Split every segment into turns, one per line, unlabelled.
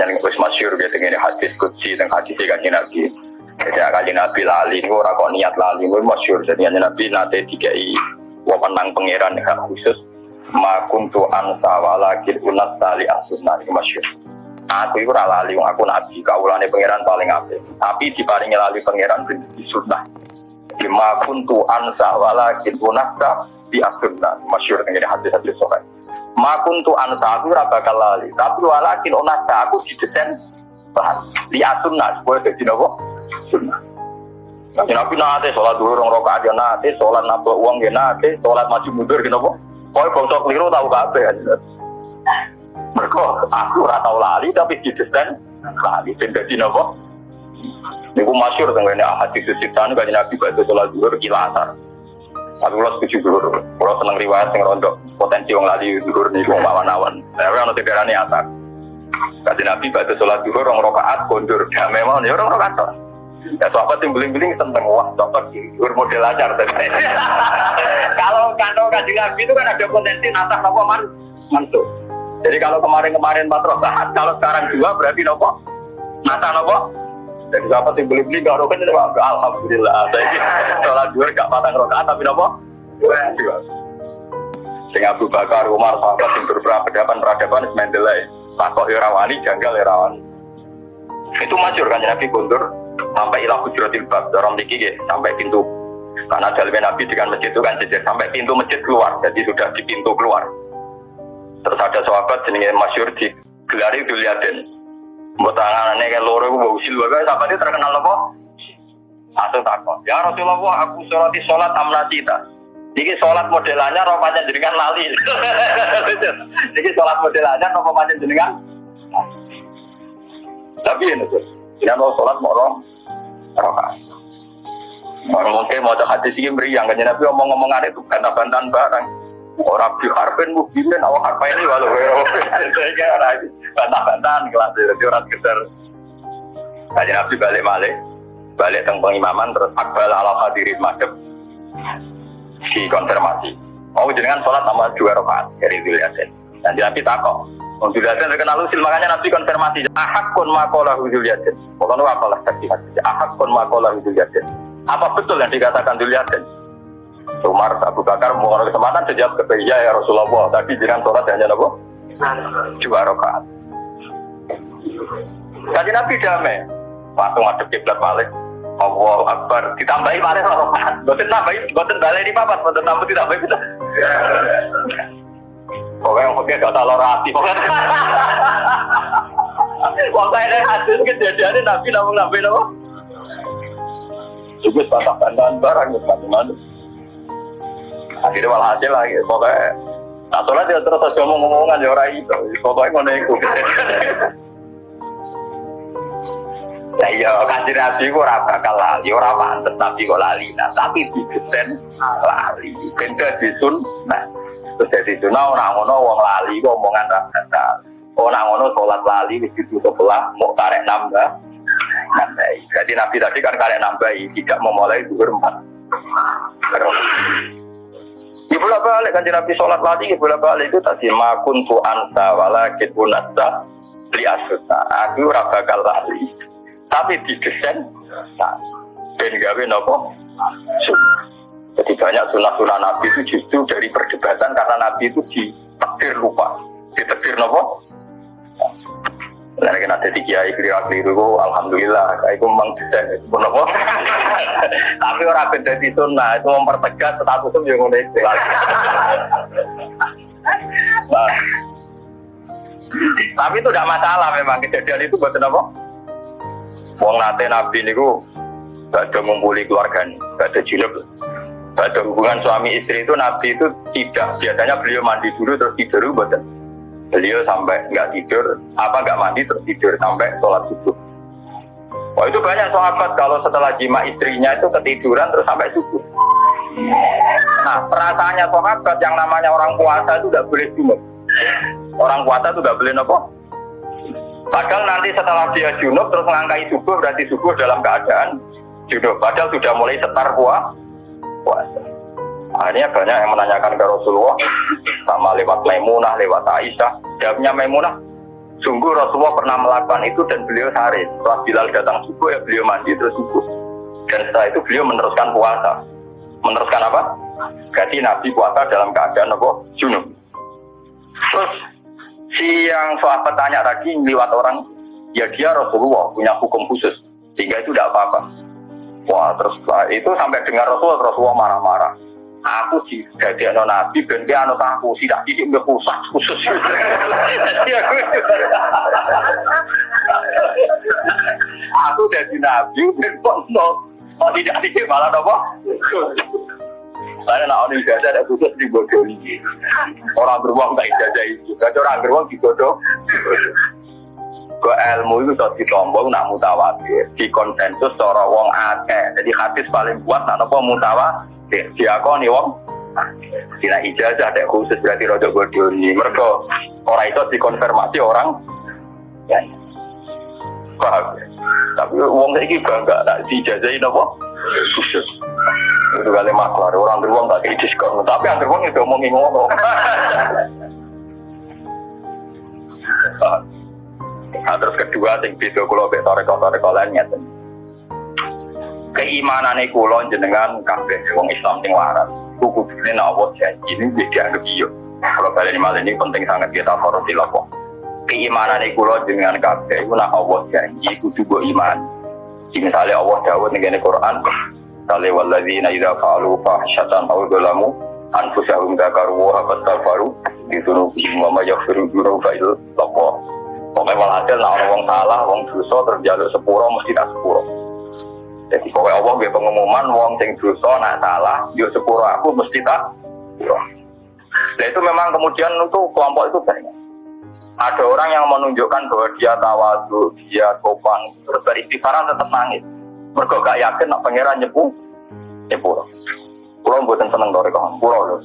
Yang wis masyhur gitu ini hadis kutsi dan hadis kanjeng Nabi. Jadi kanjeng Nabi lali ini ora kok niat lali, wis masyhur. Jadi Nabi nate dikai wewenang pangeran hak khusus ma kuntu ansa walakin unat tali asunah ini masyhur. Aku itu ora lali, aku nabi, kaulane pangeran paling apik. Tapi diparingi lali pangeran di sunnah. Di ma kuntu ansa walakin unasa di asunah. Masyhur dengan hadis-hadis sahih. Ma kuntu ansa aku bakal lali, tapi walakin unasa aku didesain bahan di asunah supaya jadi nopo sunnah. Nabi nate sholat dulu rong rokaat ya nate, sholat nabok uang ya nate, sholat maju mundur gitu nopo. Pokoknya bangsa keliru tahu kabeh. Mereka aku ora tau lali tapi didesain lali dadi napa? Niku masyhur teng ngene hadis sitan kanjeng Nabi badhe salat zuhur kilasar. Tapi kalau setuju zuhur, kalau seneng riwayat sing rondo potensi wong lali zuhur niku awan-awan. Tapi ana tidarane asar. Kanjeng Nabi badhe salat zuhur rong rakaat kondur. Ya memang ya rong rakaat. Ya sahabat yang beling-beling tentang wah cocok zuhur model ajar tadi. Kalau kandung kanjeng Nabi itu kan ada potensi nasah apa man mantuk. Jadi kalau kemarin-kemarin empat rakaat, kalau sekarang dua berarti nopo? Nata nopo? Jadi siapa sih beli beli gak rokan jadi alhamdulillah. Saya sholat dua gak patang rakaat tapi nopo? Dua. Sing Abu Bakar, Umar, sahabat yang beberapa peradaban semendelai. Takok irawani, janggal irawani. Itu masyur kan Nabi kundur sampai ilah hujratil bab dorong diki sampai pintu karena dalamnya Nabi dengan masjid itu kan jejer sampai pintu masjid keluar jadi sudah di pintu keluar Terus ada sahabat jenenge masyur di gelari Duliaden. Mbok tanganane kayak loro ku mbok usil wae sahabat itu terkenal apa? Satu takon. Ya Rasulullah, aku sholat sholat amnasita. Niki sholat modelannya roh jenengan lali. Niki sholat modelannya roh jenengan. Tapi ini tuh, ya mau sholat mau roh. Orang mungkin mau hadis ini meriang, kan Nabi ngomong-ngomongan itu bantah-bantahan barang. Orang di harfen mukminin awak harfa ini walau saya kira orang bantah-bantahan kelas itu orang sekedar. Kajian Nabi balik balik balik tentang pengimaman terus akbal ala hadirin madep dikonfirmasi. Mau jenengan sholat sama dua rakaat dari Zulyasin. Dan Nabi takok. Wong Zulyasin terkenal usil makanya Nabi konfirmasi. Ahak kun makola Zulyasin. Pokoknya apalah tadi hadis. Ahak kun makola Zulyasin. Apa betul yang dikatakan Zulyasin? Umar Abu Bakar mau kesempatan sejak ke ya ya Rasulullah tadi jangan sholat hanya nopo dua rakaat. Kaji Nabi damai, waktu ngadep kiblat balik. Allah Akbar ditambahi balik rakaat. Boten tambahi, boten balik di papat, boten tambah ditambahi kita. Pokoknya yang pakai kata lorasi, pokoknya. Pokoknya ada hadis kejadiannya Nabi namun Nabi nopo. Juga bantah-bantahan barang, macam-macam akhirnya malah hasil lagi. Pokoknya nah sholat dia terus aja ngomong-ngomongan ya orang itu pokoknya ngono itu ya iya kasih nabi kok ora bakal lali ora pantes nabi kok lali. Nah tapi digesen lali. Benda disun nah terus jadi sunah orang ngono wong lali kok omongan rasa orang ngono sholat lali wis ditutup belah mau karek nambah. Nambah. Jadi nabi tadi kan karek nambah tidak memulai duhur empat Ya bolak balik kan Nabi sholat lagi, ya bolak balik itu tadi makun tu anta walakin unasa li asuta. Aku ora bakal tapi didesain ben gawe nopo? Jadi banyak sunnah-sunnah Nabi itu justru dari perdebatan karena Nabi itu ditakdir lupa, ditakdir nopo. Nah, kena jadi kiai kira keliru, alhamdulillah, kayak itu memang desain itu nopo. Tapi orang beda di sunnah itu mempertegas status itu yang unik. Nah, tapi itu tidak masalah memang kejadian itu buat apa? Wong nate nabi niku gak ada ngumpuli keluarga gak ada jilid, gak ada hubungan suami istri itu nabi itu tidak biasanya beliau mandi dulu terus tidur buat beliau sampai nggak tidur apa nggak mandi terus tidur sampai sholat subuh Wah itu banyak sahabat kalau setelah jima istrinya itu ketiduran terus sampai subuh. Nah perasaannya sahabat yang namanya orang puasa itu tidak boleh junub. Orang puasa itu tidak boleh nopo. Padahal nanti setelah dia junub terus ngangkai subuh berarti subuh dalam keadaan junub. Padahal sudah mulai setar puasa. Akhirnya banyak yang menanyakan ke Rasulullah sama lewat Maimunah, lewat Aisyah. Jawabnya Maimunah, Sungguh Rasulullah pernah melakukan itu dan beliau sehari. Setelah Bilal datang subuh ya beliau mandi terus subuh. Dan setelah itu beliau meneruskan puasa. Meneruskan apa? Jadi Nabi puasa dalam keadaan apa? Junub. Terus si yang sahabat tanya tadi lewat orang, ya dia Rasulullah punya hukum khusus. Sehingga itu tidak apa-apa. Wah terus itu sampai dengar Rasulullah, Rasulullah marah-marah aku di jadi anak nabi ben dia anak aku. Tidak didik nggak khusus khusus. Jadi aku jadi nabi ben kok no. Oh tidak didik malah apa? Saya nak orang ijazah ada khusus di bodoh ini orang beruang tak ijazah itu. Gak orang beruang di bodoh ke ilmu itu sudah ditombol nak mutawatir. Di konsensus seorang wong akeh. Jadi hadis paling kuat nak apa? Mutawatir diakoni wong. Dina ijazah ada khusus berarti rodo bodoni mereka orang itu dikonfirmasi orang. Ya. Paham? Tapi wong ini bangga tak diijazahin apa khusus. Itu kali maklar orang beruang tak kayak diskon. Tapi yang beruang itu ngomongin ngono. Nah, terus kedua sing beda kalau beto rekor-rekor lainnya keimanan kula jenengan kabeh wong Islam sing waras. Kuku dene Allah janji ini wis dianggap iya. Kalau kalian malah ini penting sangat kita harus dilakukan. Keimanan kula jenengan kabeh iku nak Allah janji kudu mbok iman. Misalnya Allah dawuh ning Quran, Misalnya walladzina idza fa'alu fahsyatan aw dzalamu anfusahum dzakaru wa fastaghfaru dzunubihim wa ma yaghfiru dzunuba illa Allah. Pokoknya walhasil nak orang salah, wong dosa terjaluk sepuro mesti tak sepuro. Jadi pokoknya Allah dia pengumuman wong sing dosa nak salah, yuk sepuro aku mesti tak. Nah itu memang kemudian itu kelompok itu banyak. Ada orang yang menunjukkan bahwa dia tawadu, dia sopan, terus beristighfaran tetap nangis. Mereka gak yakin nak pangeran nyepu, nyepuro. Pulau buatan seneng dari kawan, pulau loh.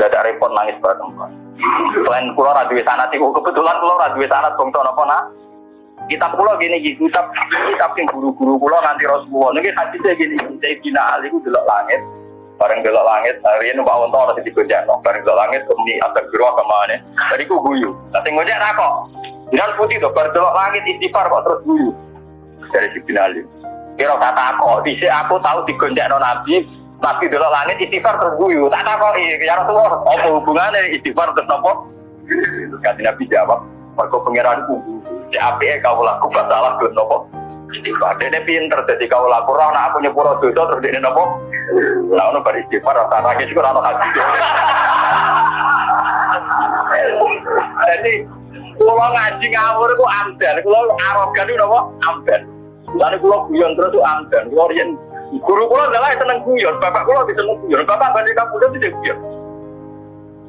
Gak ada repot nangis bareng. Selain pulau radui sanat, kebetulan pulau radui sanat, bongso nopo nak kitab pulau gini gitu kitab kitab yang guru-guru pulau nanti Rasulullah. Nih hadisnya gini saya bina ali itu delok langit. Bareng delok langit hari ini pak Wonto harus digojek no bareng delok langit kemini atau guru ke mana dari ku guyu. Nanti ngojek kok. Jangan putih tuh bareng delok langit istighfar kok terus guyu. Dari si bina ali kira kata aku bisa aku tahu digonjak no nabi nabi delok langit istighfar terus guyu. Tak tahu iya ya Rasulullah apa hubungannya istighfar terus nopo terus nabi jawab mereka pengiran kubu si api kau laku salah tuh nopo? Istighfar. Dia pinter jadi kau laku. Roh nak aku nyepuro dosa terus dia nopo? Nah ono bar istighfar rasa lagi juga ono hati. Jadi kalau ngaji ngawur itu amdan kalau arogan itu nopo? Amdan lalu kalau guyon terus itu amdan kalau rian guru kulo adalah seneng guyon. Bapak kulo bisa seneng guyon. Bapak banding kamu udah tidak guyon.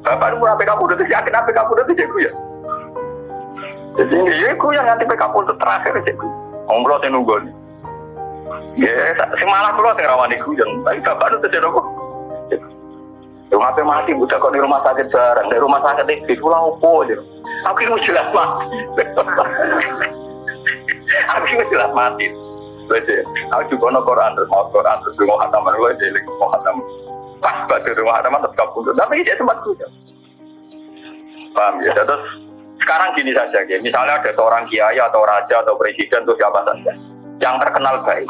Bapak itu mau kamu udah yakin apa kamu udah tidak guyon jadi aku yang nanti PK untuk terakhir sih. Ngobrol saya nunggu. Ya, semalam pulau saya rawan di yang tapi bapak itu tidak kok. Rumah apa mati buta kok di rumah sakit bareng, di rumah sakit di pulau opo aja. Aku ini jelas mati. Aku ini jelas mati. Wes aku juga no Quran terus mau Quran terus mau khatam aja lagi mau khatam. Pas batu rumah khatam tetap kabur. Tapi ini tempat kuda. Paham ya? Terus sekarang gini saja, ya. misalnya ada seorang kiai atau raja atau presiden atau siapa saja yang terkenal baik.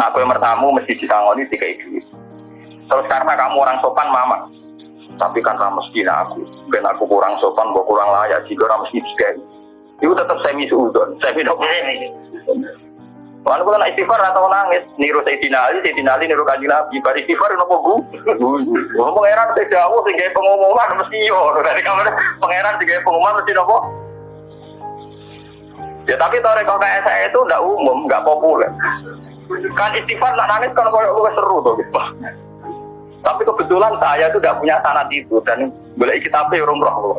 Nah, yang bertamu mesti ditangani tiga itu. Terus karena kamu orang sopan, mama. Tapi kan kamu mesti aku, ben aku kurang sopan, gue kurang layak, jika orang mesti tiga itu tetap semi suudon, semi ini. Kalau kalau istighfar atau nangis, niru Sayyidina Ali, Sayyidina Ali niru kanji Nabi, bar istighfar nopo bu, ngomong pangeran teh jauh sehingga pengumuman mesti yo, dari kamar pangeran sehingga pengumuman mesti nopo. Ya tapi tahu kalau kayak saya itu tidak umum, nggak populer. Kan istighfar nak nangis kan kalau seru tuh gitu. Tapi kebetulan saya itu tidak punya sanat itu dan boleh kita pe urung roh loh,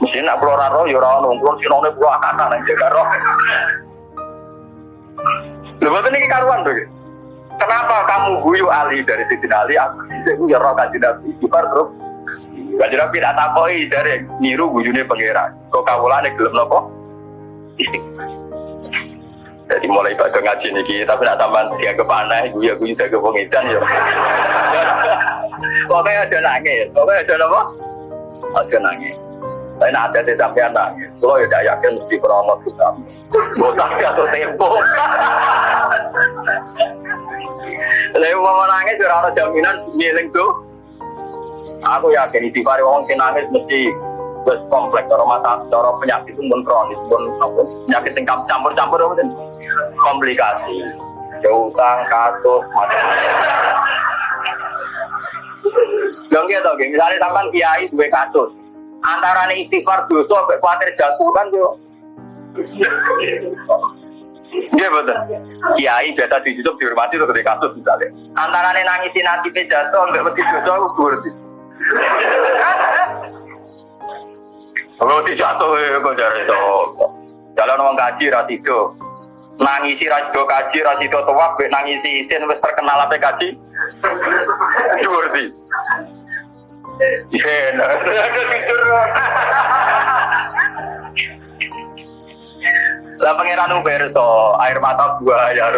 Mesti nak keluar roh, ya roh nunggu, sinone pulau akakan aja roh. Lho betul ini karuan tuh. Kenapa kamu guyu Ali dari Siti Ali? Aku bisa guyu roh kaji Nabi. Ibar terus. Kaji Nabi tak takoi dari niru guyune pangeran. Kok kawulane gelem nopo? Jadi mulai pada ngaji nih tapi nak tambahan dia ke panah, gue ya gue juga ke pengidan ya. Pokoknya ada nangis, pokoknya ada apa? Ada nangis. Tapi nak ada sampai nangis. Kalau ya tidak yakin mesti krono kita. Botak atau tempo. Lalu mau nangis ora ada jaminan ngiling tuh. Aku yakin di pari wong sing nangis mesti wis kompleks cara mata cara penyakit pun kronis pun apa penyakit sing campur-campur apa komplikasi. Utang, kasus, macam-macam. Dong gitu, misalnya sampai kiai dua kasus, antara nih istighfar dosa, khawatir jatuh kan yo. Iya betul. Kiai biasa di YouTube dihormati itu ketika kasus misalnya. Antara nih nangisin hati jatuh, nggak mesti dosa, aku berarti. Kalau dijatuh ya kok itu. Jalan orang gaji rasido. Nangisi rasido kaji, rasido tuak, nangisi isin, wis terkenal apa kaji. Berarti. Iya, ada jujur. Lah pangeran Uberto, air mata buaya.